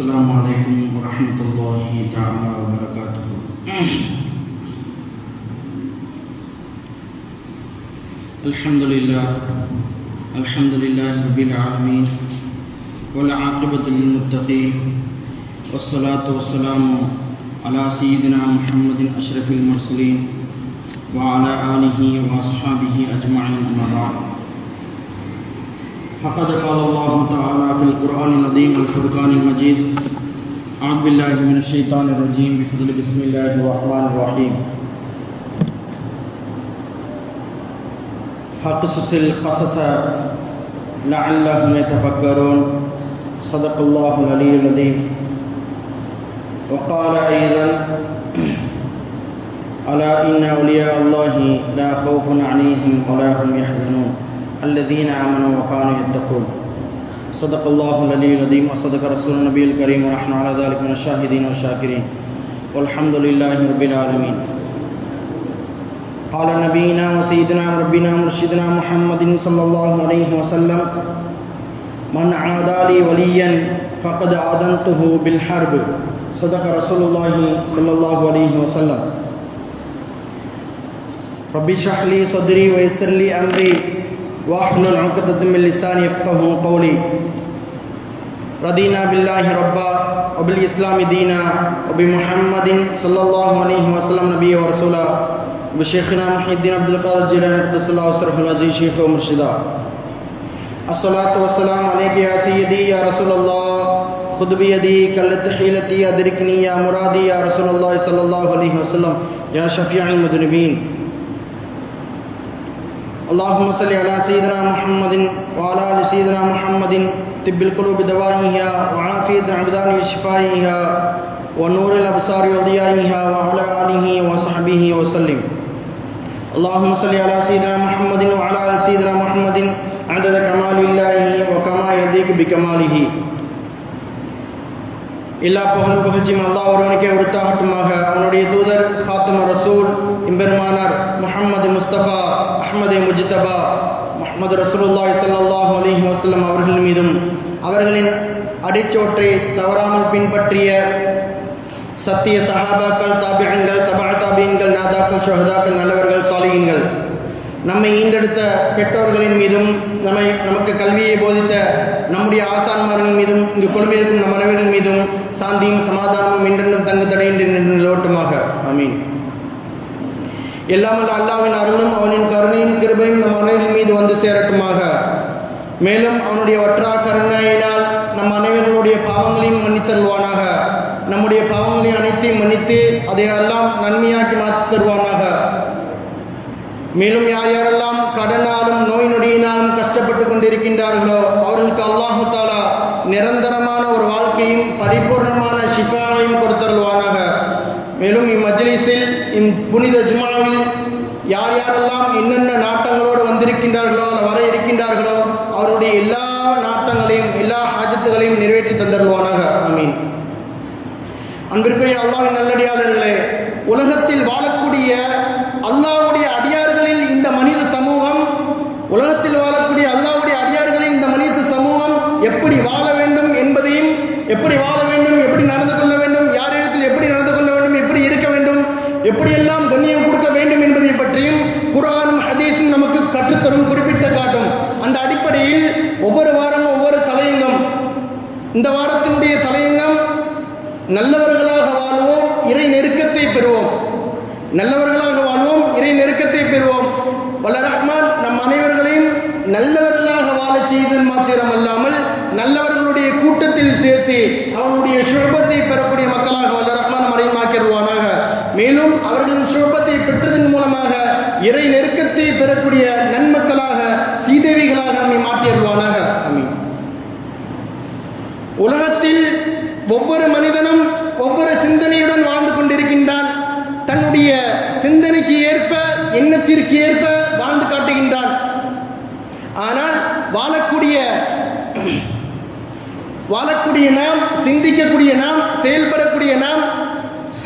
السلام عليكم ورحمة الله تعالى وبركاته. الحمد لله الحمد لله رب العالمين والعاقبة للمتقين والصلاة والسلام على سيدنا محمد أشرف المرسلين وعلى آله وأصحابه أجمعين أما بعد. فقد قال الله تعالى في القرآن العظيم الفرقان المجيد أعوذ بالله من الشيطان الرجيم بفضل بسم الله الرحمن الرحيم. فقصص القصص لعلهم يتفكرون. صدق الله العلي العظيم. وقال أيضا ألا إن أولياء الله لا خوف عليهم ولا هم يحزنون. الذين آمنوا وكانوا يتقون. صدق الله العلي العظيم وصدق رسول النبي الكريم ونحن على ذلك من الشاهدين والشاكرين. والحمد لله رب العالمين. قال نبينا وسيدنا ربنا مرشدنا محمد صلى الله عليه وسلم، من عادى لي وليا فقد آذنته بالحرب. صدق رسول الله صلى الله عليه وسلم. رب اشرح لي صدري ويسر لي أمري. واحل العقدة من لسان يفقه قولي. ردینا بالله ربا وبالإسلام دينا وبمحمد صلى الله عليه وسلم نبي ورسولا رسولا بشیخنا محی الدین عبد القادر جیلانی قدس اللہ وصرف العزیز شيخ ومرشدا الصلاة والسلام عليك يا سيدي يا رسول اللہ خود بیدی کلت حیلتی ادرکنی يا مرادي يا رسول الله صلى الله عليه وسلم. يا شفيع المذنبین اللهم صل على سيدنا محمد وعلى ال سيدنا محمد طب القلوب دوائها وعافية الأبدان وشفائها ونور الأبصار وضيائها وعلى آله وصحبه وسلم اللهم صل على سيدنا محمد وعلى ال سيدنا محمد عدد كمال الله وكما يليق بكماله எல்லா புகழும் புகழ்ச்சியும் அல்லா ஒருவனுக்கே உடுத்தாகட்டுமாக அவனுடைய தூதர் ஹாத்தம ரசூல் இம்பெருமானார் முகமது முஸ்தபா அஹமது முஜிதபா முகமது ரசூலுல்லாய் சல்லாஹூ அலிஹி வசல்லம் அவர்கள் மீதும் அவர்களின் அடிச்சோற்றை தவறாமல் பின்பற்றிய சத்திய சஹாபாக்கள் தாபியங்கள் தபா தாபியங்கள் நாதாக்கள் ஷஹதாக்கள் நல்லவர்கள் சாலிகங்கள் நம்மை ஈண்டெடுத்த பெற்றோர்களின் மீதும் நம்மை நமக்கு கல்வியை போதித்த நம்முடைய ஆசான்மார்கள் மீதும் இங்கு குழுமியிருக்கும் நம் மனைவிகள் மீதும் சாந்தியும் சமாதானமும் என்றென்றும் தங்கு தடையின்றி நிலோட்டமாக அமீன் எல்லாமல் அல்லாவின் அருளும் அவனின் கருணையின் கிருபையும் நம் அனைவரின் மீது வந்து சேரட்டுமாக. மேலும் அவனுடைய ஒற்றா கருணையினால் நம் அனைவர்களுடைய பாவங்களையும் மன்னித்தருவானாக. நம்முடைய பாவங்களையும் அனைத்தையும் மன்னித்து அதையெல்லாம் நன்மையாக்கி மாற்றி தருவானாக. மேலும் யார் யாரெல்லாம் கடனாலும் நோய் நொடியினாலும் கஷ்டப்பட்டு கொண்டிருக்கின்றார்களோ அவர்களுக்கு அல்லாஹு தாலா நிரந்தரமான ஒரு வாழ்க்கையும் பரிபூர்ணமான சிபாவையும் கொடுத்தருள்வானாக. மேலும் இம்மஜ்லிஸில் இம் புனித ஜுமாவில் யார் யாரெல்லாம் என்னென்ன நாட்டங்களோடு வந்திருக்கின்றார்களோ வர இருக்கின்றார்களோ அவருடைய எல்லா நாட்டங்களையும் எல்லா ஹாஜத்துகளையும் நிறைவேற்றி தந்தருவானாக. அமீன் அன்பிற்குரிய அல்லாவின் நல்லடியாளர்களே உலகத்தில் வாழக்கூடிய அல்லாவுடைய அடியார்களில் இந்த மனித சமூகம் உலகத்தில் வாழக்கூடிய அல்லாவுடைய அடியார்களில் இந்த மனித சமூகம் எப்படி வாழ வேண்டும் என்பதையும் எப்படி வாழ வேண்டும் எப்படி நடந்து கொள்ள வேண்டும் யாரிடத்தில் எப்படி நடந்து கொள்ள வேண்டும் எப்படி இருக்க வேண்டும் எப்படியெல்லாம் கண்ணியம் கொடுக்க வேண்டும் என்பதை பற்றியும் குரானும் ஹதீஸும் நமக்கு கற்றுத்தரும் குறிப்பிட்ட காட்டும். அந்த அடிப்படையில் ஒவ்வொரு வாரமும் ஒவ்வொரு தலையங்கம். இந்த வாரத்தினுடைய தலையங்கம் நல்லவர்களாக வாழ்வோம் இறை நெருக்கத்தை பெறுவோம். நல்லவர்களாக வாழ்வோம் இறை நெருக்கத்தை பெறுவோம். வல்ல ரஹ்மான் நம் அனைவர்களையும் நல்லவர்களாக வாழ செய்தது மாத்திரம் அல்லாமல் நல்லவர்களுடைய கூட்டத்தில் சேர்த்து அவனுடைய சுழபத்தை பெறக்கூடிய மக்களாக வல்ல ரஹ்மான் மேலும் அவர்களின் சுழபத்தை பெற்றதன் மூலமாக இறை நெருக்கத்தை பெறக்கூடிய நன்மக்களாக சீதேவிகளாக நம்மை மாற்றிடுவானாக உலகத்தில் ஒவ்வொரு மனிதனும் ஒவ்வொரு சிந்தனையுடன் வாழ்ந்து கொண்டிருக்கின்றான். தன்னுடைய சிந்தனைக்கு ஏற்ப எண்ணத்திற்கு ஏற்ப வாழ்ந்து காட்டுகின்றான். ஆனால் வாழக்கூடிய வாழக்கூடிய நாம் சிந்திக்கக்கூடிய நாம் செயல்படக்கூடிய நாம்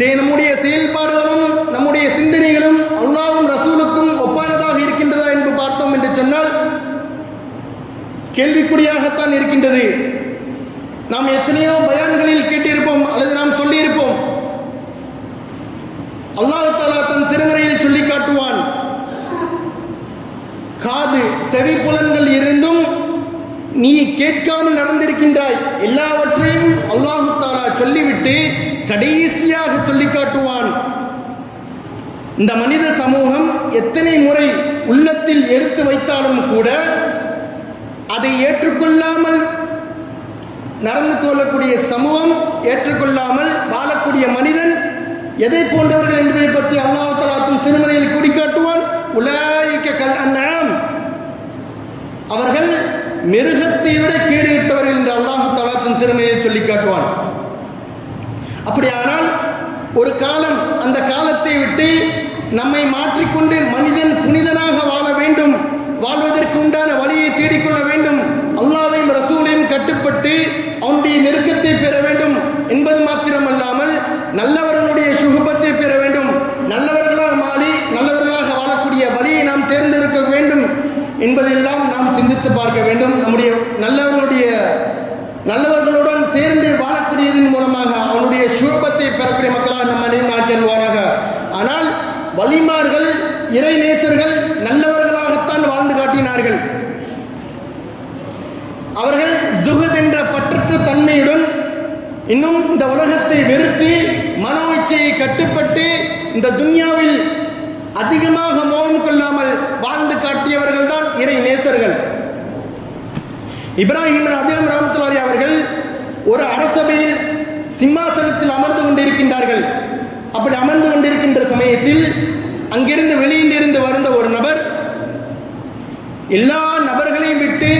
நம்முடைய செயல்பாடுகளும் நம்முடைய சிந்தனைகளும் அல்லாவும் ரசூலுக்கும் ஒப்பானதாக இருக்கின்றதா என்று பார்த்தோம் என்று சொன்னால் கேள்விக்குறியாகத்தான் இருக்கின்றது. நாம் எத்தனையோ பயான்களில் கேட்டிருப்போம் அல்லது நாம் சொல்லியிருப்போம். அல்லாஹ் தாலா தன் திருமறையில் சொல்லி காட்டுவான். காது செவி புலன்கள் இருந்தும் நீ கேட்காமல் நடந்திருக்கின்றாய். எல்லாவற்றையும் அல்லாஹு தாலா சொல்லிவிட்டு கடைசியாக சொல்லி காட்டுவான் இந்த மனித சமூகம் எத்தனை முறை உள்ளத்தில் எடுத்து வைத்தாலும் கூட அதை ஏற்றுக்கொள்ளாமல் நடந்து கொள்ளக்கூடிய சமூகம் ஏற்றுக்கொள்ளாமல் வாழக்கூடிய மனிதன் எதை போன்றவர்கள் என்பதை பற்றி அல்லாஹ் தலாத்தும் திருமறையில் குறிக்காட்டுவான் உலாய்க்க கல் அந்நாம் அவர்கள் மிருகத்தை விட கீழிட்டவர்கள் என்று அல்லாஹு தலாத்தின் திருமறையை சொல்லி காட்டுவான் அப்படியானால் ஒரு காலம் அந்த காலத்தை விட்டு நம்மை மாற்றிக்கொண்டு மனிதன் புனிதனாக வாழ வேண்டும் வாழ்வதற்கு உண்டான வழியை தேடிக்கொள்ள வேண்டும் அல்லாவையும் ரசூலையும் கட்டுப்பட்டு அவனுடைய நெருக்கத்தை பெற வேண்டும் என்பது மாத்திரமல்லாமல் நல்லவர்களுடைய சுகுபத்தை பெற வேண்டும். நல்லவர்களாக மாறி நல்லவர்களாக வாழக்கூடிய வழியை நாம் தேர்ந்தெடுக்க வேண்டும் என்பதெல்லாம் நாம் சிந்தித்து பார்க்க வேண்டும். நம்முடைய நல்லவர்களுடைய நல்லவர்களுடன் சேர்ந்து செய்தியின் மூலமாக அவனுடைய சுகபத்தை பெறக்கூடிய மக்களாக நம்ம நினைவாக ஆனால் வலிமார்கள் இறை நேசர்கள் நல்லவர்களாகத்தான் வாழ்ந்து காட்டினார்கள். அவர்கள் ஜுகத் என்ற பற்றற்ற தன்மையுடன் இன்னும் இந்த உலகத்தை வெறுத்து மனோ இச்சையை கட்டுப்பட்டு இந்த துன்யாவில் அதிகமாக மோகம் கொள்ளாமல் வாழ்ந்து காட்டியவர்கள் தான் இறை நேசர்கள். இப்ராஹிம் அபியம் ராமத்துலாரி அவர்கள் ஒரு அரசபையில் சிம்மாசனத்தில் அமர்ந்து கொண்டிருக்கின்றார்கள். அப்படி அமர்ந்து கொண்டிருக்கின்ற சமயத்தில் அங்கிருந்து வெளியில் இருந்து வந்த ஒரு நபர் எல்லா நபர்களையும் விட்டு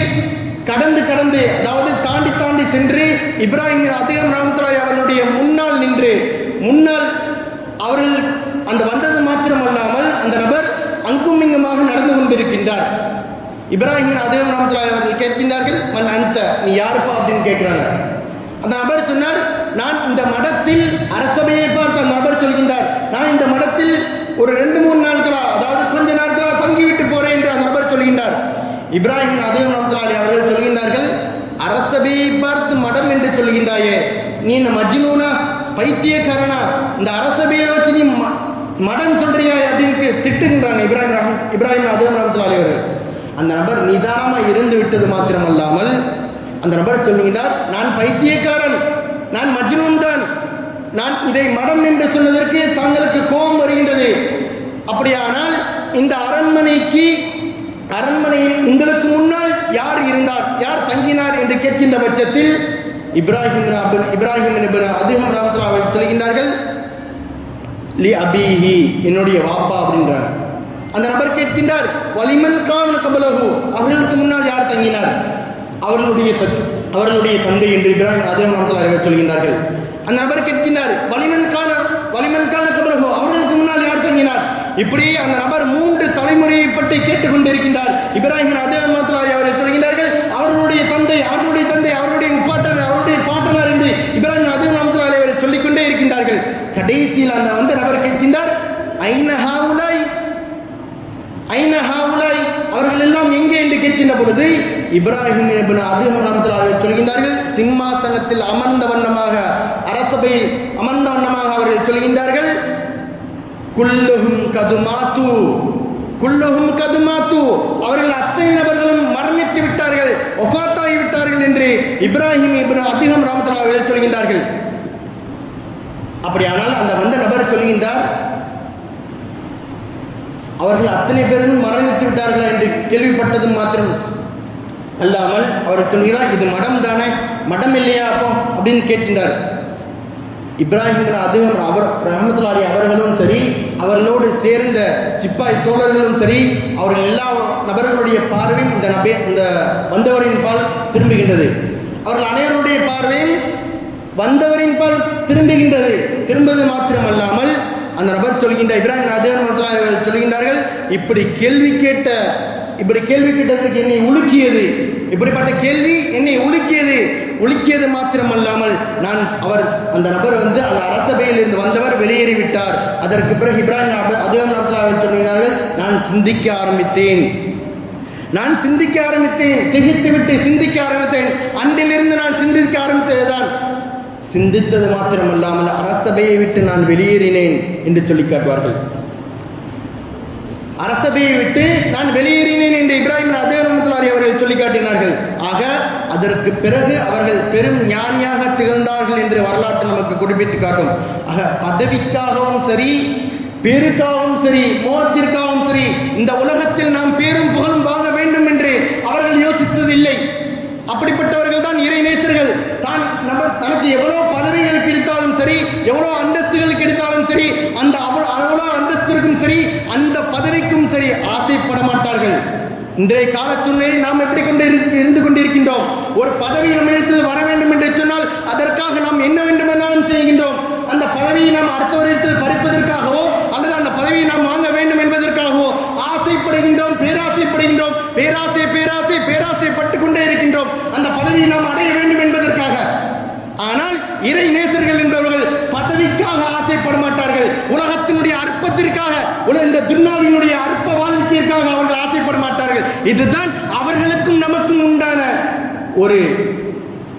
கடந்து கடந்து அதாவது தாண்டி தாண்டி சென்று இப்ராஹிம் அதிகம் ராமத்துலாய் அவர்களுடைய முன்னால் நின்று முன்னால் அவர்கள் அந்த வந்தது மாத்திரமல்லாமல் அந்த நபர் அங்கும் இங்குமாக நடந்து கொண்டிருக்கின்றார். இப்ராஹிம் அதிகம் ராமத்துலாய் அவர்கள் கேட்கின்றார்கள் மன் அந்த நீ யாருப்பா? அப்படின்னு கேட்கிறாங்க. அந்த நபர் சொன்னார் நான் இந்த மடத்தில் அரசபையை பார்த்து அந்த நபர் சொல்கின்றார். நான் இந்த மடத்தில் ஒரு ரெண்டு மூணு நாட்களா அதாவது கொஞ்ச நாட்களா தங்கிவிட்டு போறேன் என்று அந்த நபர் சொல்கின்றார். இப்ராஹிம் அதிகம் ராமத்துலாலி அவர்கள் சொல்கின்றார்கள் அரசபையை பார்த்து மடம் என்று சொல்கின்றாயே. நீ இந்த மஜ்னூனா? பைத்தியக்காரனா? இந்த அரசபையை வச்சு நீ ம- மடம் சொல்றியா? அப்படின்னு திட்டுகின்றான் இப்ராஹிம் இப்ராஹிம் அதிகம் ராமத்துலாலி அவர்கள். அந்த நபர் நிதானமா இருந்து விட்டது மாத்திரமல்லாமல் அந்த நபர் சொல்லுகிறார் நான் பைத்தியக்காரன் நான் மஜ்னூன் தான். நான் இதை மதம் என்று சொன்னதற்கு தாங்களுக்கு கோபம் வருகின்றது. அப்படியானால் இந்த அரண்மனைக்கு அரண்மனையில் உங்களுக்கு முன்னால் யார் இருந்தார் யார் தங்கினார் என்று கேட்கின்ற பட்சத்தில் இப்ராஹிம் இப்ராஹிம் அதிகம் ராமத்தில் அவர்கள் சொல்கின்றார்கள் லி அபிஹி என்னுடைய வாப்பா அப்படின்றார். அந்த நபர் கேட்கின்றார் வலிமன் கான் கபலகு அவர்களுக்கு அவர்களுடைய அவர்களுடைய தந்தை என்று இப்ராஹிம் அதே மரத்தில் அவர்கள் சொல்கின்றார்கள் அந்த நபர் கேட்கின்றார் வலிமன் கான வலிமன் அவர்களுக்கு முன்னால் யார் தங்கினார்? இப்படி அந்த நபர் மூன்று தலைமுறையை பற்றி கேட்டுக்கொண்டிருக்கின்றார். இப்ராஹிம் அதே மரத்தில் அவர்கள் சொல்கின்றார்கள்? அவர்களுடைய தந்தை அவர்களுடைய தந்தை அவருடைய உப்பாட்டர் அவருடைய பாட்டனர் என்று இப்ராஹிம் அதே மரத்தில் அவர்கள் சொல்லிக்கொண்டே இருக்கின்றார்கள். கடைசியில் அந்த வந்து நபர் கேட்கின்றார் ஐன ஹாவுலாய் ஐன ஹாவுலாய் அவர்கள் எல்லாம் எங்கே? என்று கேட்கின்ற பொழுது இப்ராஹிம் அதிகம் நாமத்தில் சொல்கின்றார்கள் சிம்மாசனத்தில் அமர்ந்த வண்ணமாக அரசபையில் அமர்ந்த வண்ணமாக அவர்கள் சொல்கின்றார்கள் குல்லுகும் கதுமாத்து குல்லுகும் கதுமாத்து. அவர்கள் அத்தனை நபர்களும் மரணித்து விட்டார்கள் ஒஃபாத்தாகி விட்டார்கள் என்று இப்ராஹிம் இப்னு அதிகம் ராமத்தில் அவர்கள் சொல்கின்றார்கள். அப்படியானால் அந்த வந்த நபர் சொல்கின்றார் அவர்கள் அத்தனை பேரும் மரணித்து விட்டார்கள்? என்று கேள்விப்பட்டதும் மாத்திரம் அல்லாமல் அவர் சொல்கிறார் இது மடம் தானே மடம் இல்லையா அப்போ? அப்படின்னு கேட்கின்றார். இப்ராஹிம் அதுவும் அவர் ரஹமத்துலாலி அவர்களும் சரி அவர்களோடு சேர்ந்த சிப்பாய் தோழர்களும் சரி அவர்கள் எல்லா நபர்களுடைய பார்வையும் இந்த நபே இந்த வந்தவரின் பால் திரும்புகின்றது. அவர்கள் அனைவருடைய பார்வையும் வந்தவரின் பால் திரும்புகின்றது. திரும்புவது மாத்திரமல்லாமல் அந்த நபர் சொல்கின்ற இப்ராஹிம் அதிகம் சொல்கின்றார்கள் இப்படி கேள்வி கேட்ட இப்படி கேள்வி கிட்டதற்கு என்னை உலுக்கியது. இப்படிப்பட்ட கேள்வி என்னை உலுக்கியது. உலுக்கியது மாத்திரமல்லாமல் நான் அவர் அந்த நபர் வந்து அந்த அரசபையில் இருந்து வந்தவர் வெளியேறிவிட்டார். அதற்கு பிறகு இப்ராஹிம் அதிகம் அவர்கள் சொல்கிறார்கள் நான் சிந்திக்க ஆரம்பித்தேன். நான் சிந்திக்க ஆரம்பித்தேன். திகைத்து விட்டு சிந்திக்க ஆரம்பித்தேன். அன்றிலிருந்து நான் சிந்திக்க ஆரம்பித்ததுதான். சிந்தித்தது மாத்திரமல்லாமல் அரசபையை விட்டு நான் வெளியேறினேன் என்று சொல்லி காட்டுவார்கள். அரசபையை விட்டு நான் வெளியேறினேன் என்று இப்ராஹிம் அதேரமத்துலாரி அவர்கள் சொல்லி காட்டினார்கள். ஆக அதற்கு பிறகு அவர்கள் பெரும் ஞானியாக திகழ்ந்தார்கள் என்று வரலாற்று நமக்கு குறிப்பிட்டு காட்டும். ஆக பதவிக்காகவும் சரி பேருக்காகவும் சரி மோகத்திற்காகவும் சரி இந்த உலகத்தில் நாம் பேரும் புகழும் வாங்க வேண்டும் என்று அவர்கள் யோசித்ததில்லை. அப்படிப்பட்டவர்கள் தான் இறை நேசர்கள். தான் நம்ம தனக்கு எவ்வளவு பதவிகள் கிடைத்தாலும் சரி எவ்வளவு அந்தஸ்துகள் கிடைத்தாலும் சரி அந்த அவ்வளவு அந்தஸ்திற்கும் சரி அந்த பதவிக்கும் சரி ஆசைப்பட மாட்டார்கள். இன்றைய கால சூழ்நிலையில் நாம் எப்படி கொண்டு இருந்து கொண்டிருக்கின்றோம்? ஒரு பதவி நம்மிடத்தில் வர வேண்டும் என்று சொன்னால் அதற்காக நாம் என்ன வேண்டுமென்றாலும் செய்கின்றோம். அந்த பதவியை நாம் அடுத்தவரிடத்தில் பறிப்பதற்காகவோ அல்லது அந்த பதவியை நாம் வாங்க வேண்டும் என்பதற்காகவோ ஆசைப்படுகின்றோம் பேராசைப்படுகின்றோம் பேராசை பேராசை பேராசைப்பட்டுக் கொண்டே இருக்கின்றோம். அந்த பதவியை நாம் அடைய வேண்டும் என்பதற்காக. ஆனால் இறை நேசர்கள் என்பவர்கள் பதவிக்காக ஆசைப்பட மாட்டார்கள். உலகத்தினுடைய அற்பத்திற்காக இந்த துன்னாவினுடைய அற்ப வாழ்க்கைக்காக அவர்கள் ஆசைப்பட மாட்டார்கள். இதுதான் அவர்களுக்கும் நமக்கும் உண்டான ஒரு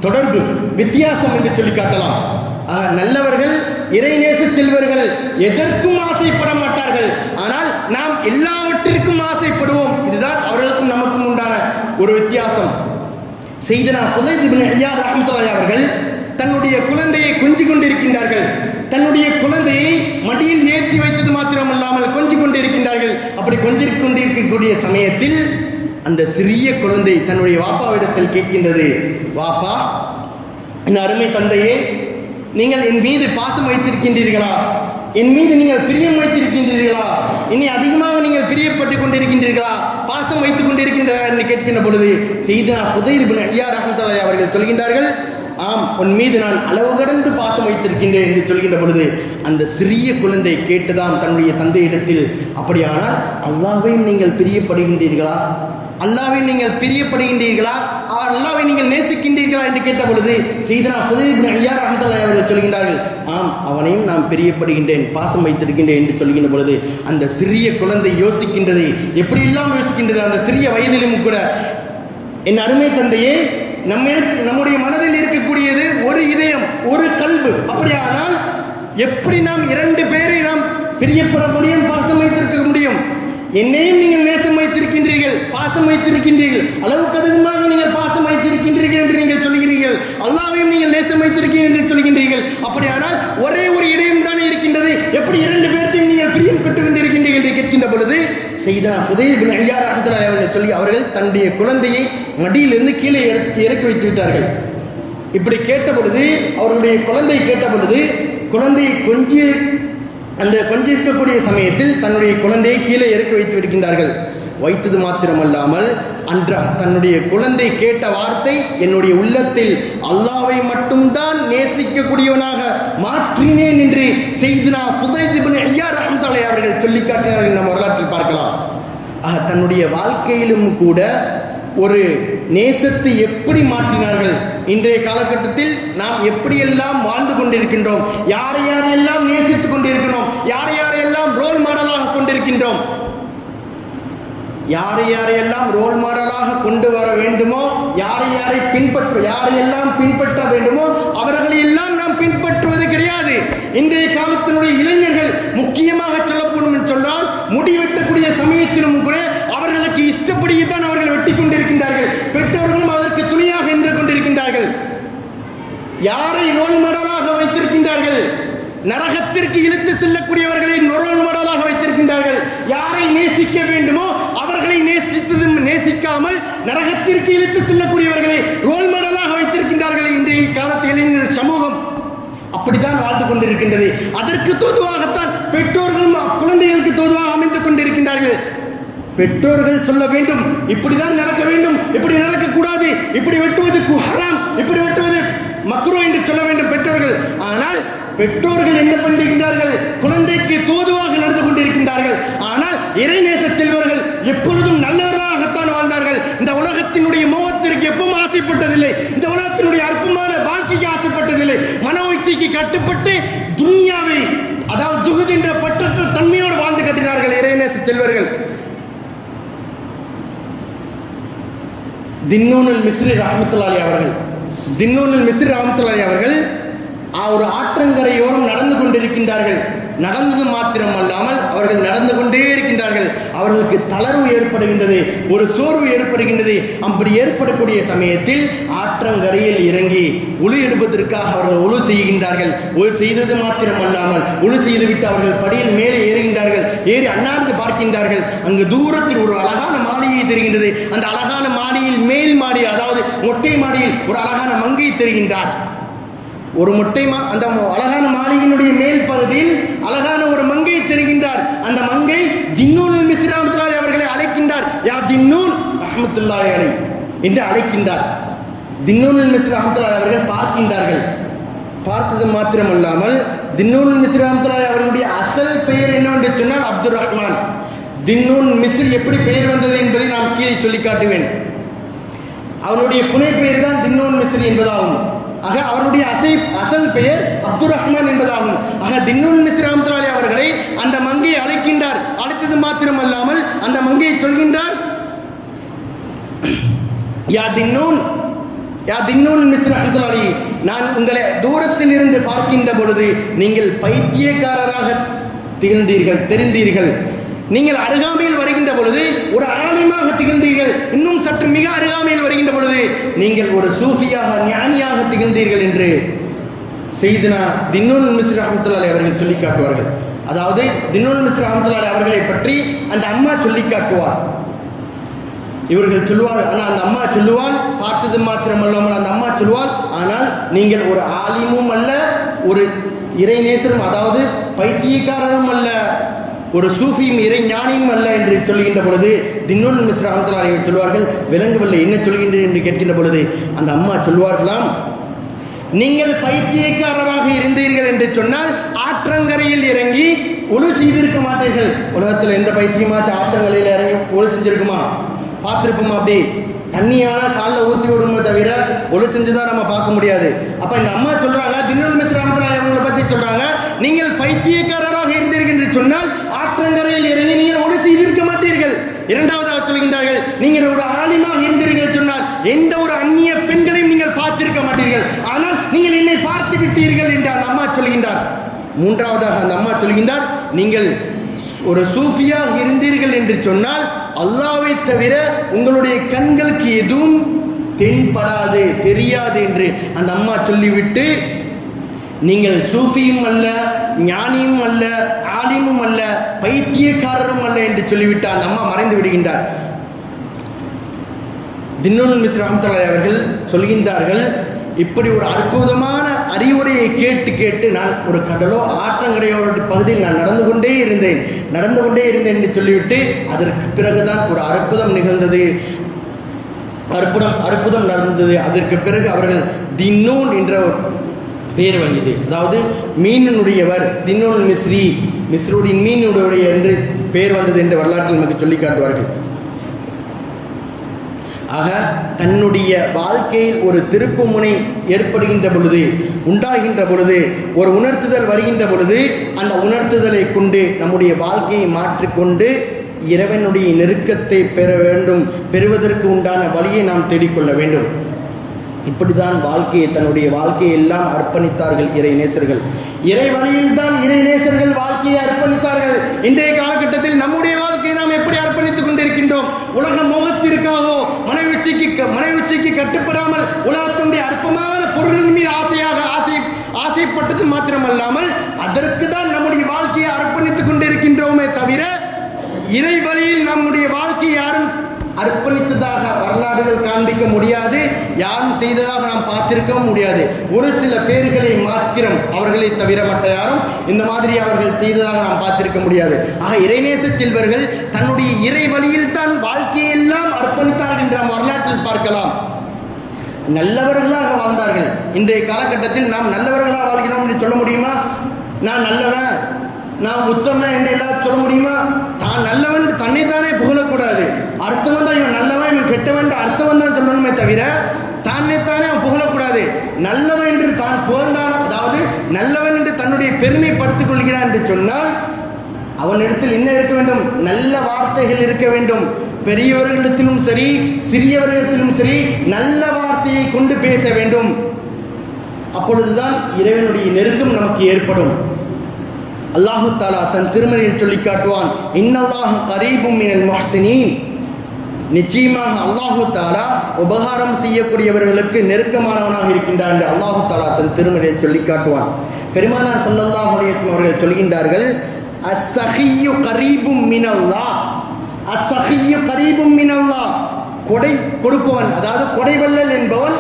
தொடர்பு வித்தியாசம் என்று சொல்லி காட்டலாம். நல்லவர்கள் இறைநேச செல்வர்கள் எதற்கும் ஆசைப்பட மாட்டார்கள். ஆனால் நாம் எல்லாவற்றிற்கும் ஆசைப்படுவோம். இதுதான் அவர்களுக்கும் நமக்கும் உண்டான ஒரு வித்தியாசம். செய்தனா புதைத் இப்னு ஐயார் அவர்கள் தன்னுடைய குழந்தையை கொஞ்சிக் கொண்டிருக்கின்றார்கள். தன்னுடைய குழந்தையை மடியில் ஏற்றி வைத்தது மாத்திரமல்லாமல் கொஞ்சிக் கொண்டிருக்கின்றார்கள். அப்படி கொஞ்சிக் கொண்டிருக்கக்கூடிய சமயத்தில் அந்த சிறிய குழந்தை தன்னுடைய வாப்பாவிடத்தில் கேட்கின்றது. வாப்பா என் அருமை தந்தையே நீங்கள் என் மீது பாசம் வைத்திருக்கின்றீர்களா? என் மீது நீங்கள் பிரியம் வைத்திருக்கின்றீர்களா? இனி அதிகமாக நீங்கள் பிரியப்பட்டுக் கொண்டிருக்கின்றீர்களா? பாசம் வைத்துக் கொண்டிருக்கின்றீர்களா என்று கேட்கின்ற பொழுது செய்தா புதைர் ஐயா ரஹமத்துல்லாஹி அவர்கள் சொல்கின்றார்கள் ஆம் உன் மீது நான் அளவு கடந்து பாசம் வைத்திருக்கின்றேன் என்று சொல்கின்ற பொழுது அந்த சிறிய குழந்தை கேட்டுதான் தன்னுடைய தந்தையிடத்தில் அப்படியானால் அல்லாவையும் நீங்கள் பிரியப்படுகின்றீர்களா? அல்லாவை நீங்கள் பிரியப்படுகின்றீர்களா? அவர் அல்லாவை நீங்கள் நேசிக்கின்றீர்களா? என்று கேட்ட பொழுது செய்தனா புதைய ஐயா ரஹமத்துல்லாஹி அவர்கள் சொல்கின்றார்கள் ஆம் அவனையும் நான் பிரியப்படுகின்றேன் பாசம் வைத்திருக்கின்றேன் என்று சொல்கின்ற பொழுது அந்த சிறிய குழந்தை யோசிக்கின்றது. எப்படியெல்லாம் யோசிக்கின்றது? அந்த சிறிய வயதிலும் கூட. என் அருமை தந்தையே நம்ம நம்முடைய மனதில் இருக்கக்கூடியது ஒரு இதயம் ஒரு கல்வு. அப்படியானால் எப்படி நாம் இரண்டு பேரை நாம் பிரியப்பட முடியும் பாசம் வைத்திருக்க முடியும்? என்னையும் நீங்கள் நேசம் வைத்திருக்கின்றீர்கள் பாசம் வைத்திருக்கின்றீர்கள். அளவுக்கு அதிகமாக நீங்கள் பாசம் வைத்திருக்கின்றீர்கள் என்று நீங்கள் சொல்கிறீர்கள் அல்லாவையும் நீங்கள் நேசம் வைத்திருக்கீர்கள் என்று சொல்கின்றீர்கள் அப்படியானால் ஒரே ஒரு இதயம் தானே இருக்கின்றது. எப்படி இரண்டு பேர்த்தையும் நீங்கள் பிரியம் பெற்றுக் கொண்டிருக்கின்றீர்கள் என்று கேட்கின்ற பொழுது செய்தனா புதையில் ஐயார் ரஹமத்துல்லாஹி அவர்கள் சொல்லி அவர்கள் தன்னுடைய குழந்தையை மடியிலிருந்து கீழே இறக்கி வைத்து விட்டார்கள். இப்படி கேட்ட பொழுது அவர்களுடைய குழந்தை கேட்ட பொழுது குழந்தையை கொஞ்சி அந்த கொஞ்சிருக்கக்கூடிய சமயத்தில் தன்னுடைய குழந்தையை கீழே இறக்கி வைத்து விடுகின்றார்கள். வைத்தது மாத்திரமல்லாமல் அன்ற தன்னுடைய குழந்தை கேட்ட வார்த்தை என்னுடைய உள்ளத்தில் அல்லாவை மட்டும்தான் நேசிக்கக்கூடியவனாக மாற்றினேன் என்று செய்தினா புதைதிபன் ஐயா ரஹமத்தலை அவர்கள் சொல்லி காட்டினார்கள். நம்ம வரலாற்றில் பார்க்கலாம். ஆக தன்னுடைய வாழ்க்கையிலும் கூட ஒரு நேசத்தை எப்படி மாற்றினார்கள்? இன்றைய காலகட்டத்தில் நாம் எப்படியெல்லாம் வாழ்ந்து கொண்டிருக்கின்றோம்? யாரை யாரையெல்லாம் நேசித்துக் கொண்டிருக்கிறோம்? யாரை யாரையெல்லாம் ரோல் மாடலாக கொண்டிருக்கின்றோம்? யாரை யாரையெல்லாம் ரோல் மாடலாக கொண்டு வர வேண்டுமோ யாரை யாரை பின்பற்ற யாரையெல்லாம் பின்பற்ற வேண்டுமோ அவர்களை எல்லாம் நாம் பின்பற்றுவது கிடையாது. இன்றைய காலத்தினுடைய இளைஞர்கள் முக்கியமாக சொல்லப்படும் என்று சொன்னால் முடி வெட்டக்கூடிய சமயத்திலும் கூட அவர்களுக்கு இஷ்டப்படியே தான் அவர்கள் வெட்டி கொண்டிருக்கின்றார்கள். பெற்றோர்களும் அதற்கு துணையாக நின்று கொண்டிருக்கின்றார்கள். யாரை ரோல் மாடலாக வைத்திருக்கின்றார்கள்? நரகத்திற்கு இழுத்து செல்லக்கூடியவர்களை ரோல் மாடலாக வைத்திருக்கின்றார்கள். யாரை நேசிக்க வேண்டுமோ அவர்களை நேசித்து நேசிக்காமல் நரகத்திற்கு இழுத்து செல்லக்கூடியவர்களை ரோல் மாடலாக வைத்திருக்கின்றார்கள் இன்றைய காலத்து சமூகம். அப்படித்தான் வாழ்ந்து கொண்டிருக்கின்றது. அதற்கு தோதுவாகத்தான் பெற்றோர்களும் குழந்தைகளுக்கு தோதுவாக அமைந்து கொண்டிருக்கின்றார்கள். பெற்றோர்கள் சொல்ல வேண்டும் இப்படிதான் நடக்க வேண்டும் இப்படி நடக்கக்கூடாது இப்படி வெட்டுவது கு- ஹராம் இப்படி வெட்டுவது மக்ரோ என்று சொல்ல வேண்டும் பெற்றோர்கள். ஆனால் பெற்றோர்கள் என்ன பண்ணுகின்றார்கள் குழந்தைக்கு தோதுவாக நடந்து கொண்டிருக்கின்றார்கள். ஆனால் இறை செல்வர்கள் எப்பொழுதும் நல்லவர்களாகத்தான் வாழ்ந்தார்கள் இந்த உலகத்தினுடைய மோகத்திற்கு எப்பவும் ஆசைப்பட்டதில்லை இந்த உலகத்தினுடைய அற்பமான வாழ்க்கைக்கு ஆசைப்பட்டதில்லை மன கட்டுப்பட்டு துன்யாவை அதாவது துகுது என்ற பற்றற்ற தன்மையோடு வாழ்ந்து கட்டினார்கள் இறைநேச செல்வர்கள். தின்னூனுல் மிஸ்ரி ரஹமத்துல்லாலி அவர்கள். தின்னூனுல் மிஸ்ரி ரஹமத்துல்லாலி அவர்கள் ஒரு ஆற்றங்கரையோரம் நடந்து கொண்டிருக்கின்றார்கள். நடந்தது மாத்திரம் அல்லாமல் அவர்கள் நடந்து கொண்டே இருக்கின்றார்கள். அவர்களுக்கு தளர்வு ஏற்படுகின்றது ஒரு சோர்வு ஏற்படுகின்றது. அப்படி ஏற்படக்கூடிய சமயத்தில் ஆற்றங்கரையில் இறங்கி உழு எடுப்பதற்காக அவர்கள் உழு செய்கின்றார்கள். உழு செய்தது மாத்திரம் அல்லாமல் உழு செய்துவிட்டு அவர்கள் படியில் மேலே ஏறுகின்றார்கள். ஏறி அண்ணாந்து பார்க்கின்றார்கள். அங்கு தூரத்தில் ஒரு அழகான மாளிகை தெரிகின்றது. அந்த அழகான மாடியில் மேல் மாடி அதாவது மொட்டை மாடியில் ஒரு அழகான மங்கை தெரிகின்றார். ஒரு மொட்டை மா அந்த அழகான மாளிகையினுடைய மேல் பகுதியில் அழகான ஒரு மங்கை தெரிகின்றார். அந்த மங்கை தின்னூன் மிஸ்ராமத்துலாய் அவர்களை அழைக்கின்றார். யா தின்னூன் அஹமத்துல்லாய் அலை என்று அழைக்கின்றார். தின்னூல் மிஸ்ரி ரஹமத்துல்லாஹி அவர்கள் பார்க்கின்றார்கள். பார்த்தது மாத்திரமல்லாமல் தின்னூன் மிஸ்ரி ரஹமத்துல்லாஹி அவர்களுடைய அசல் பெயர் என்னவென்று சொன்னால் அப்துல் ரஹ்மான். தின்னூன் மிஸ்ர் எப்படி பெயர் வந்தது என்பதை நான் கீழே சொல்லி காட்டுவேன். அவருடைய புனை பெயர் தான் தின்னோன் மிஸ்ரி என்பதாகும். ஆக அவருடைய அசை அசல் பெயர் அப்துல் ரஹ்மான் என்பதாகும். ஆக தின்னோன் மிஸ்ரி ரஹமத்துல்லாஹி அவர்களை அந்த மங்கையை அழைக்கின்றார். அழைத்தது மாத்திரம் அல்லாமல் அந்த மங்கையை சொல்கின்றார் யா தின்னூன் யா தின்னூன் மிஸ்ரி நான் உங்களை தூரத்தில் இருந்து பார்க்கின்ற பொழுது நீங்கள் பைத்தியக்காரராக திகழ்ந்தீர்கள் தெரிந்தீர்கள். நீங்கள் அருகாமையில் வருகின்ற பொழுது ஒரு ஆலயமாக திகழ்ந்தீர்கள். இன்னும் சற்று மிக அருகாமையில் வருகின்ற பொழுது நீங்கள் ஒரு சூஃபியாக ஞானியாக திகழ்ந்தீர்கள் என்று செய்தினா தின்னூல் மிஸ்ரி ரஹமத்துல்லாஹி அவர்கள் சொல்லி காட்டுவார்கள். அதாவது தின்னூல் மிஸ்ரி ரஹமத்துல்லாஹி அவர்களை பற்றி அந்த அம்மா சொல்லி காட்டுவார் இவர்கள் சொல்லுவார் ஆனால் அந்த அம்மா சொல்லுவாள் பார்த்தது மாத்திரம் அல்லாமல் அந்த அம்மா சொல்லுவாள் ஆனால் நீங்கள் ஒரு ஆலிமும் அல்ல ஒரு இறைநேத்திரம் அதாவது பைத்தியக்காரரும் அல்ல ஒரு சூஃபியும் இறை ஞானியும் அல்ல என்று சொல்கின்ற பொழுது தின்னொன்று மிஸ்ரா அவர்கள் சொல்வார்கள் விளங்கவில்லை என்ன சொல்கின்றேன் என்று கேட்கின்ற பொழுது அந்த அம்மா சொல்வார்களாம் நீங்கள் பைத்தியக்காரராக இருந்தீர்கள் என்று சொன்னால் ஆற்றங்கரையில் இறங்கி ஒழு செய்திருக்க மாட்டீர்கள். உலகத்தில் எந்த பைத்தியமாச்சும் ஆற்றங்கரையில் இறங்கி ஒழு செஞ்சிருக்குமா? பார்த்துருப்போம் அப்படி? தண்ணியானா காலில் ஊற்றி விடுமே தவிர ஒழு செஞ்சுதான் நம்ம பார்க்க முடியாது. அப்ப இந்த அம்மா சொல்றாங்க தின்னல் மிஸ்ராமத்தில் அவங்களை பத்தி சொல்றாங்க. நீங்கள் பைத்தியக்காரராக இருந்தீர்கள் என்று சொன்னால் ஆற்றங்கரையில் இறங்கி நீங்கள் ஒழு செய்திருக்க மாட்டீர்கள். இரண்டாவதாக சொல்கின்றார்கள் நீங்கள் ஒரு ஆலிமாக இருந்தீர்கள் சொன்னால் எந்த ஒரு அந்நிய பெண்களையும் நீங்கள் பார்த்திருக்க மாட்டீர்கள். ஆனால் நீங்கள் என்னை பார்த்து விட்டீர்கள் என்று அந்த அம்மா சொல்கின்றார். மூன்றாவதாக அந்த அம்மா சொல்கின்றார் நீங்கள் ஒரு சூஃபியாக இருந்தீர்கள் என்று சொன்னால் அல்லாவை தவிர உங்களுடைய கண்களுக்கு எதுவும் தென்படாது தெரியாது என்று அந்த அம்மா சொல்லிவிட்டு நீங்கள் சூஃபியும் அல்ல ஞானியும் அல்ல ஆலிமும் அல்ல பைத்தியக்காரரும் அல்ல என்று சொல்லிவிட்டு அந்த அம்மா மறைந்து விடுகின்றார். தின்னூல் மிஸ் ரஹமத்துல்லாஹி அவர்கள் சொல்கின்றார்கள் இப்படி ஒரு அற்புதமான அறிவுரையை கேட்டு கேட்டு நான் ஒரு கடலோ ஆற்றங்கரையோட பகுதியில் நான் நடந்து கொண்டே இருந்தேன். நடந்து கொண்டே இருந்தேன் என்று சொல்லிவிட்டு அதற்கு பிறகுதான் ஒரு அற்புதம் நிகழ்ந்தது. அற்புதம் அற்புதம் நடந்தது. அதற்கு பிறகு அவர்கள் தின்னூன் என்ற பெயர் வாங்கியது. அதாவது மீனினுடையவர் தின்னூன் மிஸ்ரி மிஸ்ருடைய மீனுடைய என்று பெயர் வந்தது என்று வரலாற்றில் நமக்கு சொல்லி காட்டுவார்கள். ஆக தன்னுடைய வாழ்க்கையில் ஒரு திருப்பு முனை ஏற்படுகின்ற பொழுது உண்டாகின்ற பொழுது ஒரு உணர்த்துதல் வருகின்ற பொழுது அந்த உணர்த்துதலை கொண்டு நம்முடைய வாழ்க்கையை மாற்றிக்கொண்டு இறைவனுடைய நெருக்கத்தை பெற வேண்டும் பெறுவதற்கு உண்டான வழியை நாம் தேடிக்கொள்ள வேண்டும். இப்படிதான் வாழ்க்கையை தன்னுடைய வாழ்க்கையை எல்லாம் அர்ப்பணித்தார்கள் இறை நேசர்கள் இறை வழியில் தான் இறை நேசர்கள் வாழ்க்கையை அர்ப்பணித்தார்கள். இன்றைய காலகட்டத்தில் நம்முடைய வாழ்க்கையை நாம் எப்படி அர்ப்பணித்துக் கொண்டிருக்கின்றோம்? உலக மோகத்திற்காக மனைவிச்சிக்கு மனைவிச்சிக்கு கட்டுப்படாமல் உலகத்தினுடைய அற்பமான பொருளின் மீது ஆசையாக ஆசை ஆசைப்பட்டது மாத்திரமல்லாமல் அதற்கு தான் நம்முடைய வாழ்க்கையை அர்ப்பணித்துக் கொண்டிருக்கின்றோமே தவிர இறை வழியில் நம்முடைய வாழ்க்கையை யாரும் அர்ப்பணித்ததாக வரலாறுகள் காண்பிக்க முடியாது. யாரும் செய்ததாக நாம் பார்த்திருக்கவும் முடியாது. ஒரு சில பேர்களை மாத்திரம் அவர்களை தவிர மற்ற யாரும் இந்த மாதிரி அவர்கள் செய்ததாக நாம் பார்த்திருக்க முடியாது. ஆக இறைநேச செல்வர்கள் தன்னுடைய இறை வழியில் தான் வாழ்க்கையெல்லாம் அர்ப்பணித்தார்கள் என்று நாம் வரலாற்றில் பார்க்கலாம். நல்லவர்களாக வாழ்ந்தார்கள். இன்றைய காலகட்டத்தில் நாம் நல்லவர்களாக வாழ்கிறோம் என்று சொல்ல முடியுமா? நான் நல்லவன் நான் உத்தமன் என்று எல்லாரும் சொல்ல முடியுமா? தான் நல்லவன் தன்னை தன்னைத்தானே புகழக்கூடாது. அர்த்தம் தான் இவன் நல்லவன் இவன் கெட்டவன் அர்த்தவன் அர்த்தம் தான் சொல்லணுமே தவிர தன்னைத்தானே அவன் புகழக்கூடாது. நல்லவன் என்று தான் புகழ்ந்தான் அதாவது நல்லவன் என்று தன்னுடைய பெருமைப்படுத்திக் கொள்கிறான் என்று சொன்னால் அவனிடத்தில் என்ன இருக்க வேண்டும்? நல்ல வார்த்தைகள் இருக்க வேண்டும். பெரியவர்களிடத்திலும் சரி சிறியவர்களிடத்திலும் சரி நல்ல வார்த்தையை கொண்டு பேச வேண்டும். அப்பொழுதுதான் இறைவனுடைய நெருக்கம் நமக்கு ஏற்படும். அல்லாஹு தாலா தன் திருமணியில் சொல்லி காட்டுவான் இன்னவாக கரீபும் மினல் நிச்சயமாக அல்லாஹு தாலா உபகாரம் செய்யக்கூடியவர்களுக்கு நெருக்கமானவனாக இருக்கின்றான் என்று அல்லாஹு தாலா தன் திருமணியை சொல்லி காட்டுவான். பெருமானார் சல்லல்லாஹ் அலைஹி அவர்கள் சொல்கின்றார்கள் அஸ்ஸஹியு கரீபும் மினல்லாஹ். அஸ்ஸஹியு கரீபும் மினல்லாஹ் கொடை கொடுப்பவன் அதாவது கொடைவள்ளல் என்பவன்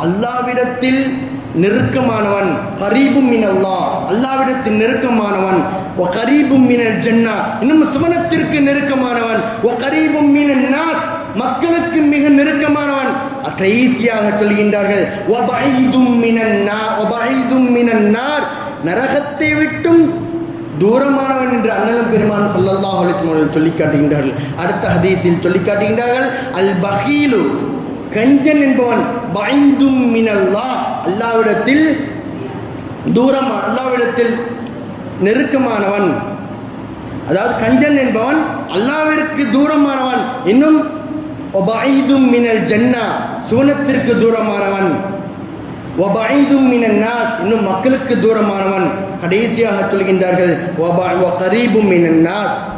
அல்லாவிடத்தில் நெருக்கமானவன். கரீபும் மினல்லா. அல்லாவிடத்தில் நெருக்கமானவன். ஓ கரீபும் மினல் ஜன்னா. இன்னும் சுவனத்திற்கு நெருக்கமானவன். ஓ கரீபும் மினன் நாஸ். மக்களுக்கு மிக நெருக்கமானவன். கடைசியாக சொல்கின்றார்கள். ஒபைதும் மினன் நா ஒபைதும் மினன் நார். நரகத்தை விட்டும் தூரமானவன் என்று அண்ணலம் பெருமான் சொல்லல்லாஹ் அலைஹி சொல்லி காட்டுகின்றார்கள் அடுத்த ஹதீஸில் சொல்லி காட்டுகின்றார்கள் அல் பகீலு கஞ்சன் என்பவன் பயந்தும் மினல்லா அல்லாவிடத்தில் தூரம் அல்லாவிடத்தில் நெருக்கமானவன். அதாவது கஞ்சன் என்பவன் அல்லாவிற்கு தூரமானவன். இன்னும் மினல் ஜன்னா சுவனத்திற்கு தூரமானவன். ஒபைதும் மினன் இன்னும் மக்களுக்கு தூரமானவன் கடைசியாக சொல்கின்றார்கள் கரீபும் மினன்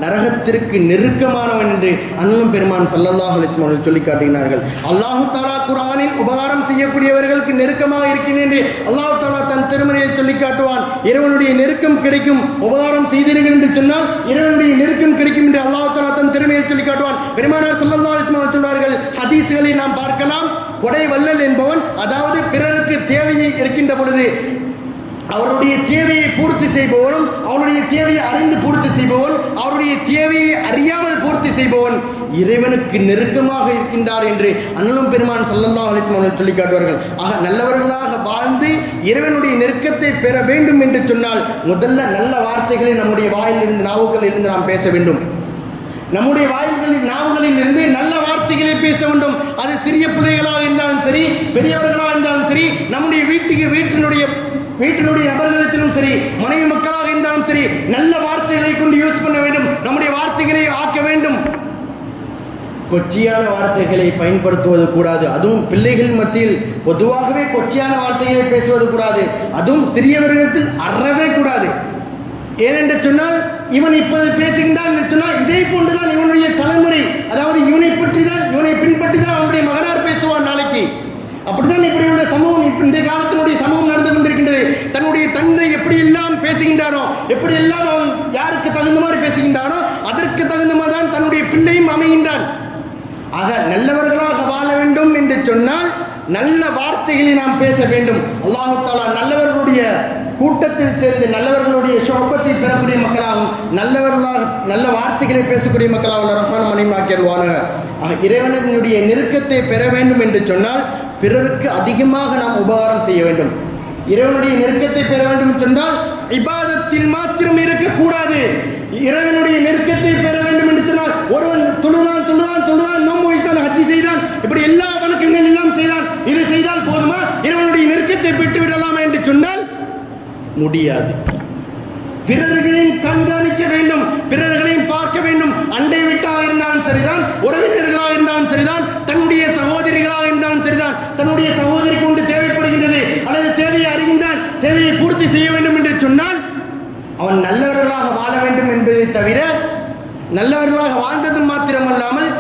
நரகத்திற்கு நெருக்கமானவன் என்று அண்ணலும் பெருமான் சல்லல்லாஹ் அலைஹி அவர்கள் சொல்லி காட்டுகிறார்கள் அல்லாஹு தாலா குரானில் உபகாரம் செய்யக்கூடியவர்களுக்கு நெருக்கமாக இருக்கிறேன் என்று அல்லாஹு தாலா தன் திருமணியை சொல்லி காட்டுவான். இறைவனுடைய நெருக்கம் கிடைக்கும் உபகாரம் செய்தீர்கள் என்று சொன்னால் இறைவனுடைய நெருக்கம் கிடைக்கும் என்று அல்லாஹு தாலா தன் திறமையை சொல்லி காட்டுவான். பெருமானார் சல்லல்லாஹ் அலைஹி சொன்னார்கள் ஹதீஸ்களை நாம் பார்க்கலாம். கொடை வல்லல் என்பவன் அதாவது பிறருக்கு தேவையை இருக்கின்ற பொழுது அவருடைய தேவையை பூர்த்தி செய்பவனும் அவருடைய தேவையை அறிந்து பூர்த்தி செய்பவன் அவருடைய தேவையை அறியாமல் பூர்த்தி செய்பவன் இறைவனுக்கு நெருக்கமாக இருக்கின்றார் என்று அண்ணலும் பெருமான் சல்லல்லா அழைத்து சொல்லி காட்டுவார்கள். ஆக நல்லவர்களாக வாழ்ந்து இறைவனுடைய நெருக்கத்தை பெற வேண்டும் என்று சொன்னால் முதல்ல நல்ல வார்த்தைகளை நம்முடைய வாயிலிருந்து நாவுக்கள் இருந்து நாம் பேச வேண்டும். நம்முடைய வாயில்களில் நாவுகளில் இருந்து நல்ல வார்த்தைகளை பேச வேண்டும். அது சிறிய பிள்ளைகளாக இருந்தாலும் சரி பெரியவர்களாக இருந்தாலும் சரி நம்முடைய வீட்டுக்கு வீட்டினுடைய வீட்டினுடைய நபர்களிடத்திலும் சரி மனைவி மக்களாக இருந்தாலும் சரி நல்ல வார்த்தைகளை கொண்டு யூஸ் பண்ண வேண்டும். நம்முடைய வார்த்தைகளை ஆக்க வேண்டும். கொச்சியான வார்த்தைகளை பயன்படுத்துவது கூடாது. அதுவும் பிள்ளைகள் மத்தியில் பொதுவாகவே கொச்சியான வார்த்தைகளை பேசுவது கூடாது. அதுவும் சிறியவர்களிடத்தில் அறவே கூடாது. ஏனென்று சொன்னால் இவன் இப்போது பேசுகின்றான் என்று சொன்னால் இதே போன்றுதான் இவனுடைய தலைமுறை அதாவது இவனை பற்றி தான் இவனை பின்பற்றி தான் அவனுடைய மகனார் பேசுவான் நாளைக்கு. அப்படித்தான் இப்படி உள்ள சமூகம் இந்த காலத்தினுடைய சமூகம் நடந்து கொண்டிருக்கின்றது. தன்னுடைய தந்தை எப்படி எல்லாம் பேசுகின்றானோ எப்படி எல்லாம் அவன் யாருக்கு தகுந்த மாதிரி பேசுகின்றானோ அதற்கு தகுந்த மாதிரி தான் தன்னுடைய பிள்ளையும் அமைகின்றான். ஆக நல்லவர்களாக வாழ வேண்டும் என்று சொன்னால் நல்ல வார்த்தைகளை நாம் பேச வேண்டும். அல்லாஹு தாலா நல்லவர்களுடைய கூட்டத்தில் சேர்ந்து நல்லவர்களுடைய சொப்பத்தை பெறக்கூடிய மக்களாகவும் நல்லவர்களாக நல்ல வார்த்தைகளை பேசக்கூடிய மக்களாக ரஹ்மான் மணிமாக்கியல்வானாக இறைவனுடைய நெருக்கத்தை பெற வேண்டும் என்று சொன்னால் பிறருக்கு அதிகமாக நாம் உபகாரம் செய்ய வேண்டும். இறைவனுடைய நெருக்கத்தை பெற வேண்டும் சொன்னால் இபாதத்தில் மாத்திரம் இருக்கக்கூடாது. இறைவனுடைய நெருக்கத்தை பெற வேண்டும் என்று சொன்னால் ஒருவன் தொழுதான் தொழுதான் தொழுதான் நோம்பு வைத்தான் ஹஜ்ஜி செய்தான் இப்படி எல்லா வணக்கங்கள் எல்லாம் செய்தான் இது செய்தால் போதுமா? இறைவனுடைய நெருக்கத்தை பெற்று விடலாமா என்று சொன்னால் முடியாது. பிறர்களையும் கண்காணிக்க வேண்டும். பிறர்களையும் பார்க்க வேண்டும். அண்டை வீட்டாக இருந்தாலும் சரிதான் உறவினர்களாக இருந்தாலும் சரிதான் தன்னுடைய சகோதரிகளாக இருந்தாலும் சரிதான். தன்னுடைய சகோதரி கொண்டு தேவைப்படுகின்றது அல்லது தேவையை அறிந்தால் தேவையை பூர்த்தி செய்ய வேண்டும் என்று சொன்னால் அவன் நல்லவர்களாக வாழ வேண்டும் என்பதை தவிர நல்லவர்களாக வாழ்ந்தது மாத்திரமல்லாமல்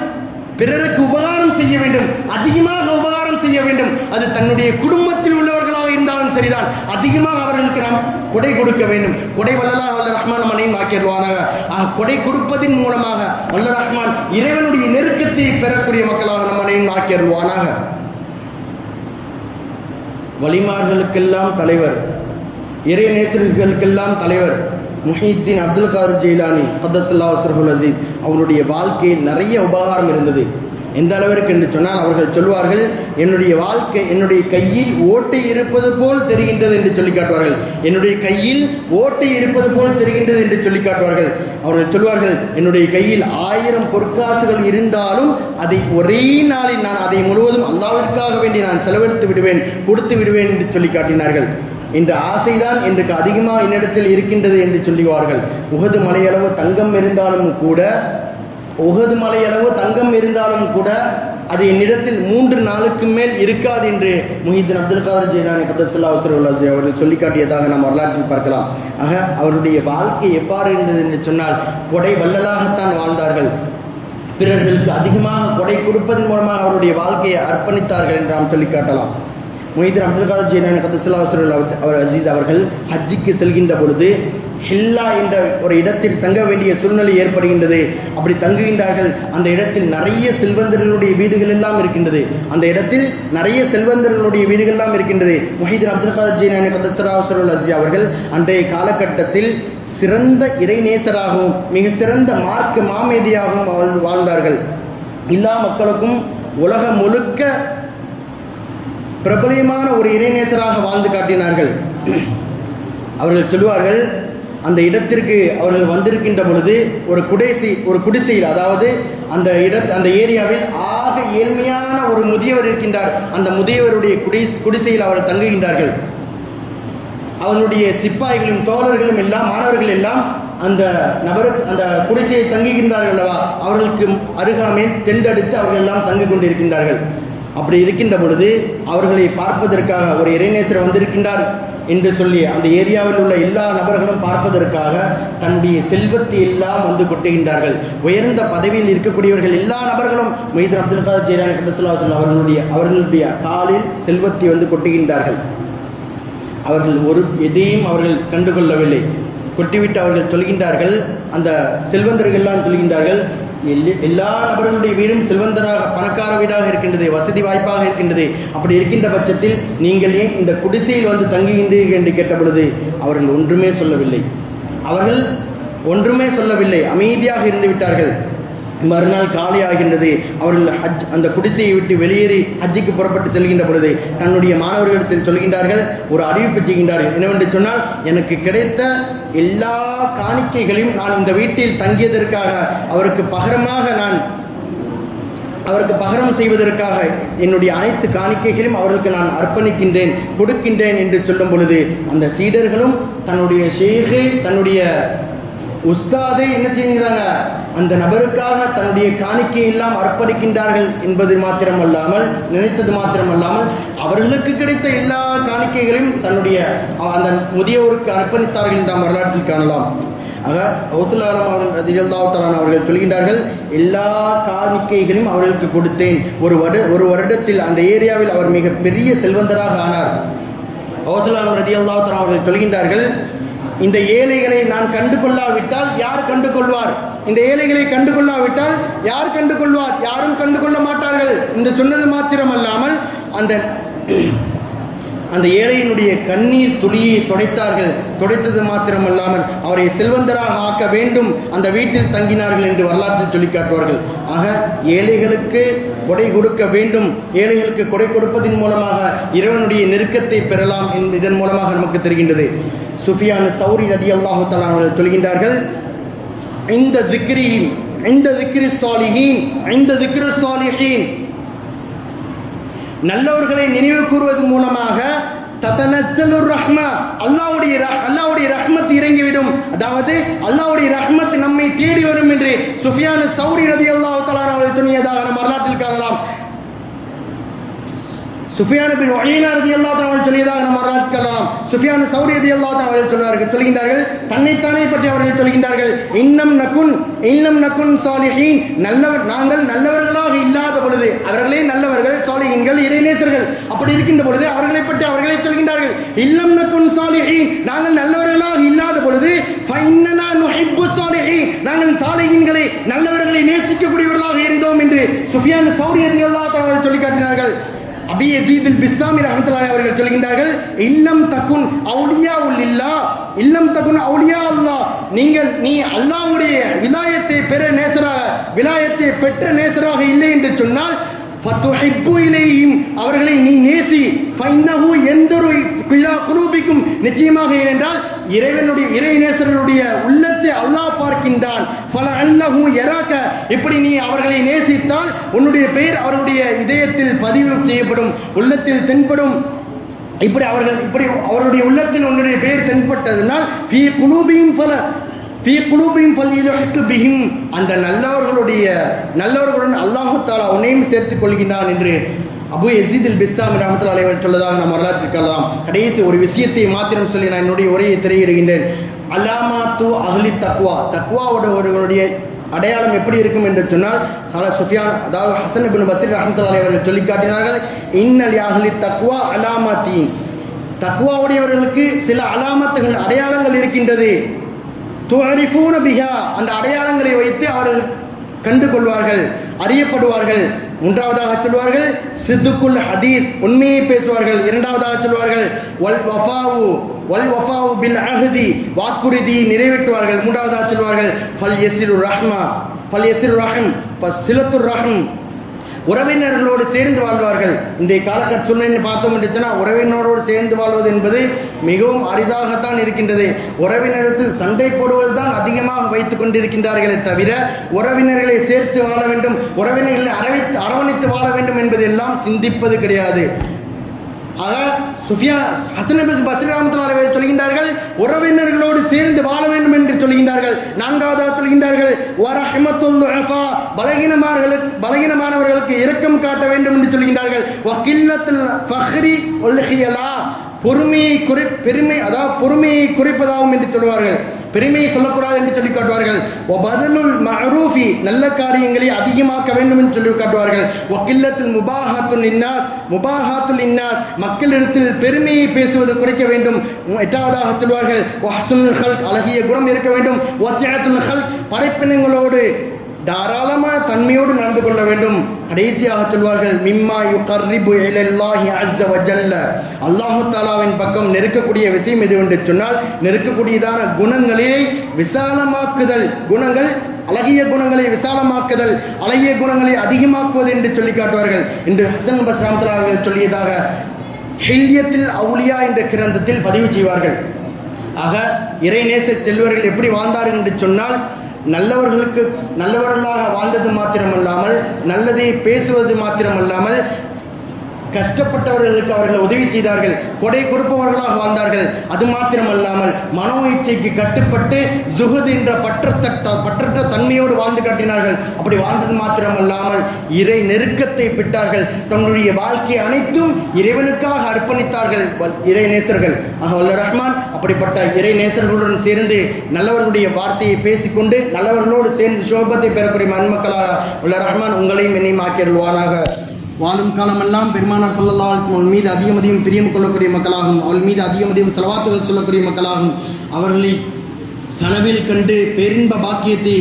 பிறருக்கு உபகாரம் செய்ய வேண்டும். அதிகமாக உபகாரம் செய்ய வேண்டும். அது தன்னுடைய குடும்பத்தில் உள்ளவர்களாக இருந்தாலும் சரிதான். அதிகமாக அவர்களுக்கு நாம் கொடை கொடுக்க வேண்டும். கொடை வல்லலா வல்ல ரஹ்மான் மனையும் ஆக்கிடுவானாக ஆக கொடை கொடுப்பதின் மூலமாக வல்ல ரஹ்மான் இறைவனுடைய நெருக்கத்தை பெறக்கூடிய மக்களாக நம் மனையும் ஆக்கிடுவானாக வலிமார்களுக்கெல்லாம் தலைவர். இறை நேசர்களுக்கெல்லாம் தலைவர். முஹீத்தீன் அப்துல் காதர் ஜெயிலானி கத்தசுல்லா அசர்ஹுல் அசீஸ். அவருடைய வாழ்க்கையில் நிறைய உபகாரம் இருந்தது. எந்த அளவிற்கு என்று சொன்னால் அவர்கள் சொல்வார்கள் என்னுடைய வாழ்க்கை என்னுடைய கையில் ஓட்டு இருப்பது போல் தெரிகின்றது என்று சொல்லி காட்டுவார்கள். என்னுடைய கையில் ஓட்டு இருப்பது போல் தெரிகின்றது என்று சொல்லி காட்டுவார்கள். அவர்கள் சொல்வார்கள் என்னுடைய கையில் ஆயிரம் பொற்காசுகள் இருந்தாலும் அதை ஒரே நாளில் நான் அதை முழுவதும் அல்லாவிற்காக வேண்டி நான் செலவழித்து விடுவேன் கொடுத்து விடுவேன் என்று சொல்லி காட்டினார்கள். இந்த ஆசைதான் எனக்கு அதிகமாக என்னிடத்தில் இருக்கின்றது என்று சொல்லுவார்கள். உகது மலையளவு தங்கம் இருந்தாலும் கூட உகது மலையளவு தங்கம் இருந்தாலும் கூட அது என்னிடத்தில் மூன்று நாளுக்கு மேல் இருக்காது என்று முஹிதீன் அப்துல் காதர் ஜெயிலானி கதசல்லா அவர்கள் சொல்லி காட்டியதாக நாம் வரலாற்றில் பார்க்கலாம். ஆக அவருடைய வாழ்க்கை எவ்வாறு இருந்தது என்று சொன்னால் கொடை வள்ளலாகத்தான் வாழ்ந்தார்கள். பிறர்களுக்கு அதிகமாக கொடை கொடுப்பதன் மூலமாக அவருடைய வாழ்க்கையை அர்ப்பணித்தார்கள் என்று நாம் சொல்லி காட்டலாம் மொய்தீன் அப்துல் காதர் ஜெயிலானி கதசல்லா அவர் அசீஸ் அவர்கள் ஹஜ்ஜிக்கு செல்கின்ற பொழுது ஹில்லா என்ற ஒரு இடத்தில் தங்க வேண்டிய சூழ்நிலை ஏற்படுகின்றது. அப்படி தங்குகின்றார்கள். அந்த இடத்தில் நிறைய செல்வந்தர்களுடைய வீடுகள் எல்லாம் இருக்கின்றது. அந்த இடத்தில் நிறைய செல்வந்தர்களுடைய வீடுகள் எல்லாம் இருக்கின்றது. முஹிதீன் அப்துல் காதர் ஜீனானி கதசராசருல் அஜி அவர்கள் அன்றைய காலகட்டத்தில் சிறந்த இறைநேசராகவும் மிக சிறந்த மார்க்க மாமேதியாகவும் வாழ்- வாழ்ந்தார்கள். எல்லா மக்களுக்கும் உலகம் முழுக்க பிரபலியமான ஒரு இறைநேசராக வாழ்ந்து காட்டினார்கள். அவர்கள் சொல்லுவார்கள் அந்த இடத்திற்கு அவர்கள் வந்திருக்கின்ற பொழுது ஒரு குடிசை ஒரு குடிசையில் அதாவது அந்த இட அந்த ஏரியாவில் ஆக ஏழ்மையான ஒரு முதியவர் இருக்கின்றார். அந்த முதியவருடைய குடி குடிசையில் அவர்கள் தங்குகின்றார்கள். அவனுடைய சிப்பாய்களும் தோழர்களும் எல்லாம் மாணவர்கள் எல்லாம் அந்த நபருக்கு அந்த குடிசையை தங்குகின்றார்கள் அல்லவா? அவர்களுக்கு அருகாமையில் தெண்டெடுத்து அவர்கள் எல்லாம் தங்கிக் கொண்டிருக்கின்றார்கள். அப்படி இருக்கின்ற பொழுது அவர்களை பார்ப்பதற்காக ஒரு இறைநேசர் வந்திருக்கின்றார். என்று சொல்லி அந்த ஏரியாவில் உள்ள எல்லா நபர்களும் பார்ப்பதற்காக தன்னுடைய செல்வத்தை எல்லாம் வந்து கொட்டுகின்றார்கள். உயர்ந்த பதவியில் இருக்கக்கூடியவர்கள் எல்லா நபர்களும் மைதன் அப்துல் காதர் ஜெயரான் கபசுல்லாசன் அவர்களுடைய அவர்களுடைய காலில் செல்வத்தை வந்து கொட்டுகின்றார்கள். அவர்கள் ஒரு எதையும் அவர்கள் கண்டுகொள்ளவில்லை. கொட்டிவிட்டு அவர்கள் சொல்கின்றார்கள் அந்த செல்வந்தர்கள் எல்லாம் சொல்கின்றார்கள் எல்லா நபர்களுடைய வீடும் செல்வந்தராக பணக்கார வீடாக இருக்கின்றது வசதி வாய்ப்பாக இருக்கின்றது. அப்படி இருக்கின்ற பட்சத்தில் நீங்கள் ஏன் இந்த குடிசையில் வந்து தங்குகின்றீர்கள் என்று கேட்ட பொழுது அவர்கள் ஒன்றுமே சொல்லவில்லை. அவர்கள் ஒன்றுமே சொல்லவில்லை. அமைதியாக இருந்து விட்டார்கள். மறுநாள் காலை ஆகின்றது அவர்கள் ஹஜ் அந்த குடிசையை விட்டு வெளியேறி ஹஜ்ஜுக்கு புறப்பட்டு செல்கின்ற பொழுது தன்னுடைய மாணவர்களிடத்தில் சொல்கின்றார்கள் ஒரு அறிவிப்பு செய்கின்றார்கள். என்னவென்று சொன்னால் எனக்கு கிடைத்த எல்லா காணிக்கைகளையும் நான் இந்த வீட்டில் தங்கியதற்காக அவருக்கு பகரமாக நான் அவருக்கு பகரம் செய்வதற்காக என்னுடைய அனைத்து காணிக்கைகளையும் அவர்களுக்கு நான் அர்ப்பணிக்கின்றேன் கொடுக்கின்றேன் என்று சொல்லும் பொழுது அந்த சீடர்களும் தன்னுடைய ஷேகை தன்னுடைய உஸ்தாதை என்ன செய்கிறாங்க அந்த நபருக்காக தன்னுடைய காணிக்கை எல்லாம் அர்ப்பணிக்கின்றார்கள் என்பது மாத்திரமல்லாமல் நினைத்தது மாத்திரமல்லாமல் அவர்களுக்கு கிடைத்த எல்லா காணிக்கைகளையும் தன்னுடைய அந்த முதியவருக்கு அர்ப்பணித்தார்கள் என்று நாம் வரலாற்றில் காணலாம். ஆக கௌசலாரம் ரஜிகல்தாவுத்தலான் அவர்கள் சொல்கின்றார்கள் எல்லா காணிக்கைகளையும் அவர்களுக்கு கொடுத்தேன். ஒரு வரு ஒரு வருடத்தில் அந்த ஏரியாவில் அவர் மிக பெரிய செல்வந்தராக ஆனார். கௌசலாரம் ரஜிகல்தாவுத்தலான் அவர்கள் சொல்கின்றார்கள் இந்த ஏழைகளை நான் கண்டு கொள்ளாவிட்டால் யார் கண்டு கொள்வார் இந்த ஏழைகளை கண்டு கொள்ளாவிட்டால் யார் கண்டு கொள்வார் யாரும் கண்டு கொள்ள மாட்டார்கள் என்று சொன்னது மாத்திரம் அல்லாமல் அந்த அந்த ஏழையினுடைய கண்ணீர் துளியை துடைத்தார்கள். துடைத்தது மாத்திரமல்லாமல் அவரை செல்வந்தராக ஆக்க வேண்டும். அந்த வீட்டில் தங்கினார்கள் என்று வரலாற்றில் சொல்லி காட்டுவார்கள். ஆக ஏழைகளுக்கு கொடை கொடுக்க வேண்டும். ஏழைகளுக்கு கொடை கொடுப்பதன் மூலமாக இறைவனுடைய நெருக்கத்தை பெறலாம் என்று இதன் மூலமாக நமக்கு தெரிகின்றது. சுஃபியான் சௌரி ரதி அல்லாஹு அவர்கள் சொல்கின்றார்கள் இந்த திக்ரியின் இந்த திக்ரி சாலிஹீன் இந்த திக்ரு சாலிஹீன் நல்லவர்களை நினைவு கூறுவது மூலமாக தத்தனத்தலுர் ரஹ்மா அல்லாவுடைய அல்லாவுடைய ரஹ்மத் இறங்கிவிடும். அதாவது அல்லாவுடைய ரஹ்மத் நம்மை தேடி வரும் என்று சுஃபியான சௌரி ரதி அல்லாஹு தலான் அவர்கள் துணியதாக நம்ம வரலாற்றில் காணலாம். சுஃபியான பின் ஒயினா ரதி அல்லா அவர்கள் சொல்லியதாக நம்ம வரலாற்றுக்கலாம் சுஃபியான் சௌரி ரதி அல்லா அவர்கள் சொல்வார்கள். சொல்கின்றார்கள் தன்னைத்தானே பற்றி அவர்கள் சொல்கின்றார்கள். இன்னம் நக்குன் இன்னம் நக்குன் சாலிஹீன். நல்லவர் நாங்கள் நல்லவர்களாக இல்லாத பொழுது அவர்களே நல்லவர்கள் சாலிஹீன்கள் இறைநேசர்கள். அப்படி இருக்கின்ற பொழுது அவர்களை பற்றி அவர்களே சொல்கின்றார்கள். இல்லம் நக்குன் சாலிஹீன். நாங்கள் நல்லவர்களாக இல்லாத பொழுது நாங்கள் சாலிஹீன்களை நல்லவர்களை நேசிக்கக்கூடியவர்களாக இருந்தோம் என்று சுஃபியான் சௌரியத்தை அல்லா சொல்லி காட்டினார்கள். அபி யசீதுல் பிஸ்லாமி ரஹமத்துல்லாஹி அவர்கள் சொல்கின்றார்கள் இல்லம் தகுன் அவுலியா இல்லா இல்லம் தகுன் அவுலியா அல்லா. நீங்கள் நீ அல்லாஹ்வுடைய விலாயத்தை பெற நேசராக விலாயத்தை பெற்ற நேசராக இல்லை என்று சொன்னால் அவர்களை நீ நேசி எந்த எந்தொரு குலூபிக்கும் நிச்சயமாக ஏனென்றால் இறைவனுடைய இறைநேசர்களுடைய உள்ளத்தை அல்லாஹ் பார்க்கின்றான். பல அல்லஹு எராக்க இப்படி நீ அவர்களை நேசித்தால் உன்னுடைய பெயர் அவருடைய இதயத்தில் பதிவு செய்யப்படும் உள்ளத்தில் தென்படும். இப்படி அவர்கள் இப்படி அவருடைய உள்ளத்தில் உன்னுடைய பெயர் தென்பட்டதனால் பி குலூபியும் பல பி குலூபிஹிம் பல்வியிலுக்கு பிகிம் அந்த நல்லவர்களுடைய நல்லவர்களுடன் அல்லாஹு அவனையும் உன்னையும் சேர்த்துக் கொள்கின்றான் என்று அபு எசீதில் பிஸ்தாம் ரஹமத்துல்லாஹி அலைவர் சொல்லதாக நாம் வரலாற்றில் கலாம் கடைசி ஒரு விஷயத்தை மாத்திரம் சொல்லி நான் என்னுடைய உரையை திரையிடுகின்றேன். தூ அகலி தக்வா. தக்வாவுடைய அடையாளம் எப்படி இருக்கும் என்று சொன்னால் சால சுஃபியான் அதாவது ஹசன் பின் பசீர் ரஹமத்துல்லாஹி அவர்கள் சொல்லி காட்டினார்கள் இன்னல் யாஹ்லி தக்வா அலாமாத்தி தக்வாவுடையவர்களுக்கு சில அலாமத்துகள் அடையாளங்கள் இருக்கின்றது. துவரிஃபூன பிஹா. அந்த அடையாளங்களை வைத்து அவர்கள் கண்டு கொள்வார்கள் அறியப்படுவார்கள். மூன்றாவதாக சொல்வார்கள் சித்துக்குள் ஹதீஸ். உண்மையை பேசுவார்கள். இரண்டாவதாக சொல்வார்கள் வல் வஃபாவு வல் வஃபாவு பில் அஹதி. வாக்குறுதியை நிறைவேற்றுவார்கள். மூன்றாவதாக சொல்வார்கள் ஃபல் யசிரு ரஹ்மா. ஃபல் யசிரு ரஹம். சிலத்துர் ரஹம். உறவினர்களோடு சேர்ந்து வாழ்வார்கள். இன்றைய காலகட்ட சூழ்நிலை பார்த்தோம் என்று உறவினரோடு சேர்ந்து வாழ்வது என்பது மிகவும் அரிதாகத்தான் இருக்கின்றது. உறவினர்கள் சண்டை போடுவது தான் அதிகமாக வைத்துக் கொண்டிருக்கின்றார்களே தவிர உறவினர்களை சேர்த்து வாழ வேண்டும் உறவினர்களை அரவித்து அரவணைத்து வாழ வேண்டும் என்பதெல்லாம் சிந்திப்பது கிடையாது. ஆக சுஃபியா ஹசன் பஸ் பத்ரிராமத்துலாலை சொல்கின்றார்கள் உறவினர்களோடு சேர்ந்து வாழ வேண்டும் என்று சொல்கின்றார்கள். நான்காவதாக சொல்கின்றார்கள் வரஹமத்துல் துஅஃபா பலகீனமானவர்களுக்கு பலகீனமானவர்களுக்கு இரக்கம் காட்ட வேண்டும் என்று சொல்கின்றார்கள். வக்கில்லத்தில் ஃபஹ்ரி ஒல்ஹியலா பொறுமையை குறை பெருமை அதாவது பொறுமையை குறைப்பதாகும் என்று சொல்வார்கள். பெருமையை சொல்லக்கூடாது என்று சொல்லி காட்டுவார்கள். பதிலுல் மஅரூஃபி நல்ல காரியங்களை அதிகமாக்க வேண்டும் என்று சொல்லி காட்டுவார்கள். வக்கில்லத்தில் முபாஹாத்துல் இன்னாஸ் முபாஹாத்துல் இன்னாஸ் மக்களிடத்தில் பெருமையை பேசுவது குறைக்க வேண்டும். எட்டாவதாக சொல்வார்கள் அழகிய குணம் இருக்க வேண்டும். படைப்பினங்களோடு தாராளமான தன்மையோடு நடந்து கொள்ள வேண்டும். கடைசியாக சொல்வார்கள் மிம்மா யு கர்ரிபு இலல்லாஹி அஸ்ஸ வஜல்ல. அல்லாஹு தாலாவின் பக்கம் நெருக்கக்கூடிய விஷயம் எது என்று சொன்னால் நெருக்கக்கூடியதான குணங்களை விசாலமாக்குதல். குணங்கள் அழகிய குணங்களை விசாலமாக்குதல். அழகிய குணங்களை அதிகமாக்குவது என்று சொல்லி காட்டுவார்கள். என்று ஹசன் பஸ் அவர்கள் சொல்லியதாக ஹில்யத்தில் அவுலியா என்ற கிரந்தத்தில் பதிவு செய்வார்கள். ஆக இறைநேச செல்வர்கள் எப்படி வாழ்ந்தார்கள் என்று சொன்னால் நல்லவர்களுக்கு நல்லவர்களாக வாழ்ந்தது மாத்திரமல்லாமல் நல்லதை பேசுவது மாத்திரமல்லாமல் கஷ்டப்பட்டவர்களுக்கு அவர்கள் உதவி செய்தார்கள். கொடை கொடுப்பவர்களாக வாழ்ந்தார்கள். அது மாத்திரமல்லாமல் மனோ இச்சைக்கு கட்டுப்பட்டு ஜுகுத் என்ற பற்றத்தட்ட பற்றற்ற தன்மையோடு வாழ்ந்து காட்டினார்கள். அப்படி வாழ்ந்தது மாத்திரமல்லாமல் இறை நெருக்கத்தை பெற்றார்கள். தங்களுடைய வாழ்க்கை அனைத்தும் இறைவனுக்காக அர்ப்பணித்தார்கள். இறை நேசர்கள். ஆக வல்ல ரஹ்மான் அப்படிப்பட்ட இறை நேசர்களுடன் சேர்ந்து நல்லவர்களுடைய வார்த்தையை பேசிக்கொண்டு நல்லவர்களோடு சேர்ந்து சோபத்தை பெறக்கூடிய மண்மக்களாக உள்ள ரஹ்மான் உங்களையும் என்னையும் ஆக்கியல்வானாக வாழும் காலமெல்லாம் பெருமானார் ஸல்லல்லாஹு அவள் மீது அதிகம் அதிகம் பிரியம் கொள்ளக்கூடிய மக்களாகும். அவள் மீது அதிகம் அதிகம் செலவாத்துகள் சொல்லக்கூடிய மக்களாகும். அவர்களை கனவில் கண்டு பேரின்ப பாக்கியத்தை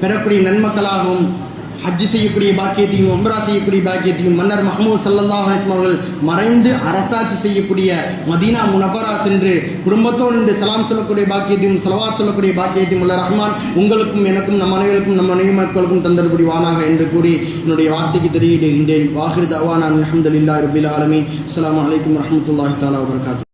பெறக்கூடிய நன்மக்களாகவும் ஹஜ் செய்யக்கூடிய பாக்கியத்தையும் உம்ரா செய்யக்கூடிய பாக்கியத்தையும் மன்னர் மஹமூத் ஸல்லல்லாஹு அலைஹி அவர்கள் மறைந்து அரசாட்சி செய்யக்கூடிய மதீனா முனபரா சென்று குடும்பத்தோடு நின்று சலாம் சொல்லக்கூடிய பாக்கியத்தையும் செலவாத் சொல்லக்கூடிய பாக்கியத்தையும் உள்ள ரஹ்மான் உங்களுக்கும் எனக்கும் நம் அனைவருக்கும் நம் அனைவரும் மக்களுக்கும் தந்தரக்கூடிய வானாக என்று கூறி என்னுடைய வார்த்தைக்கு தெரியிடுகின்றேன் வாஹிர் தவான் அல்ஹம்துலில்லாஹி ரபில் ஆலமி அஸ்லாம் அலைக்கும் வரமத்துல்லாஹி தாலா வரகாத்து